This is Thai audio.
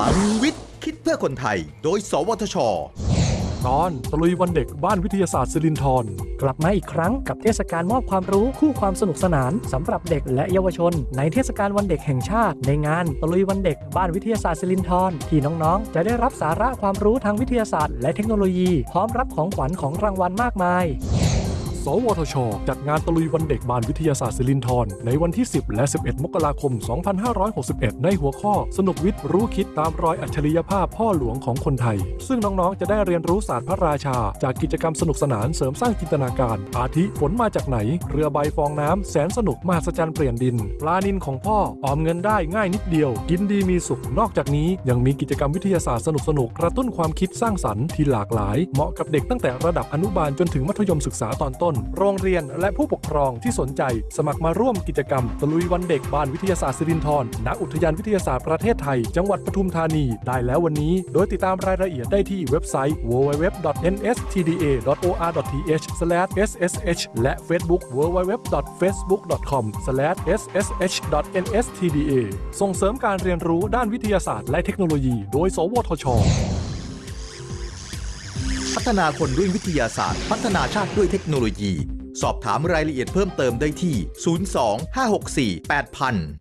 ลังวิทย์ คิดเพื่อคนไทย โดย สวทช ตอนตะลุยวันเด็กบ้านวิทยาศาสตร์สิรินธรกลับมาอีกครั้งกับเทศกาลมอบความรู้คู่ความสนุกสนานสำหรับเด็กและเยาวชน ในเทศกาลวันเด็กแห่งชาติ ในงานตะลุยวันเด็กบ้านวิทยาศาสตร์สิรินธรที่น้องๆ จะได้รับสาระความรู้ทางวิทยาศาสตร์และเทคโนโลยี พร้อมรับของขวัญของรางวัลมากมาย สวทช จัดงานตะลุยวันเด็กบานวิทยาศาสตร์สิรินธรในวันที่ 10 และ 11 มกราคม 2561 ในหัวข้อ สนุกวิทย์รู้คิดตามรอยอัจฉริยภาพพ่อหลวงของคนไทย ซึ่งน้องๆ จะได้เรียนรู้ศาสตร์พระราชา จากกิจกรรมสนุกสนานเสริมสร้างจินตนาการ อาทิฝนมาจากไหน เรือใบฟองน้ำแสนสนุกมหัศจรรย์เปลี่ยนดิน ปลานินของพ่อออมเงินได้ง่ายนิดเดียว กินดีมีสุขนอกจากนี้ยังมีกิจกรรมวิทยาศาสตร์สนุกๆกระตุ้นความคิดสร้างสรรค์ที่หลากหลาย เหมาะกับเด็กตั้งแต่ระดับอนุบาลจนถึงมัธยมศึกษาตอนต้นโรงเรียน และผู้ปกครองที่สนใจ สมัครมาร่วมกิจกรรมตะลุยวันเด็กบ้านวิทยาศาสตร์สิรินธรณอุทยานวิทยาศาสตร์ประเทศไทย จังหวัดปทุมธานี ได้แล้ววันนี้ โดยติดตามรายละเอียดได้ที่เว็บไซต์ www.nstda.or.th/ssh และ Facebook www.facebook.com/ssh.nstda ส่งเสริมการเรียนรู้ด้านวิทยาศาสตร์และเทคโนโลยี โดย สวทช ฒนาคนด้วยวิทยาศาสตร์ พัฒนาชาติด้วยเทคโนโลยี สอบถามรายละเอียดเพิ่มเติมได้ที่ 02 564 8000